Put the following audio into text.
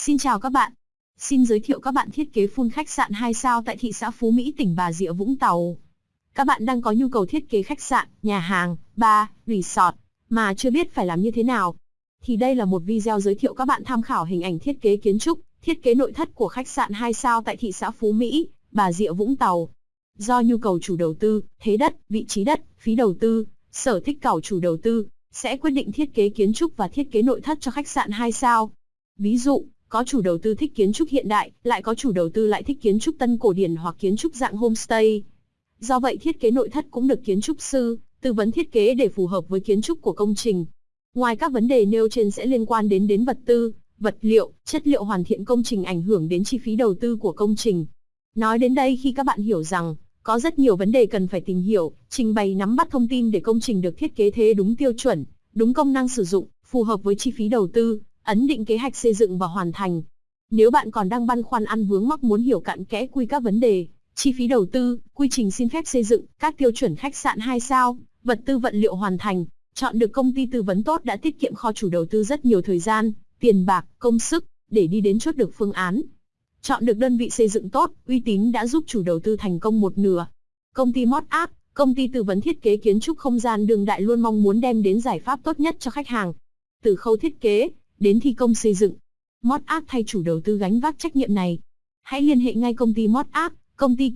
Xin chào các bạn. Xin giới thiệu các bạn thiết kế full khách sạn 2 sao tại thị xã Phú Mỹ, tỉnh Bà Rịa Vũng Tàu. Các bạn đang có nhu cầu thiết kế khách sạn, nhà hàng, bar, resort mà chưa biết phải làm như thế nào. Thì đây là một video giới thiệu các bạn tham khảo hình ảnh thiết kế kiến trúc, thiết kế nội thất của khách sạn 2 sao tại thị xã Phú Mỹ, Bà Rịa Vũng Tàu. Do nhu cầu chủ đầu tư, thế đất, vị trí đất, phí đầu tư, sở thích cầu chủ đầu tư, sẽ quyết định thiết kế kiến trúc và thiết kế nội thất cho khách sạn 2 sao. Ví dụ, có chủ đầu tư thích kiến trúc hiện đại, lại có chủ đầu tư lại thích kiến trúc tân cổ điển hoặc kiến trúc dạng homestay. Do vậy thiết kế nội thất cũng được kiến trúc sư tư vấn thiết kế để phù hợp với kiến trúc của công trình. Ngoài các vấn đề nêu trên sẽ liên quan đến đến vật tư, vật liệu, chất liệu hoàn thiện công trình ảnh hưởng đến chi phí đầu tư của công trình. Nói đến đây khi các bạn hiểu rằng có rất nhiều vấn đề cần phải tìm hiểu, trình bày nắm bắt thông tin để công trình được thiết kế thế đúng tiêu chuẩn, đúng công năng sử dụng, phù hợp với chi phí đầu tư, ấn định kế hoạch xây dựng và hoàn thành. Nếu bạn còn đang băn khoăn ăn vướng mắc muốn hiểu cặn kẽ quy các vấn đề, chi phí đầu tư, quy trình xin phép xây dựng, các tiêu chuẩn khách sạn 2 sao, vật tư vận liệu hoàn thành, chọn được công ty tư vấn tốt đã tiết kiệm kho chủ đầu tư rất nhiều thời gian, tiền bạc, công sức để đi đến chốt được phương án. Chọn được đơn vị xây dựng tốt, uy tín đã giúp chủ đầu tư thành công một nửa. Công ty Mod Art, công ty tư vấn thiết kế kiến trúc không gian đường đại luôn mong muốn đem đến giải pháp tốt nhất cho khách hàng. Từ khâu thiết kế đến thi công xây dựng, Mod Art thay chủ đầu tư gánh vác trách nhiệm này. Hãy liên hệ ngay công ty Mod Art, công ty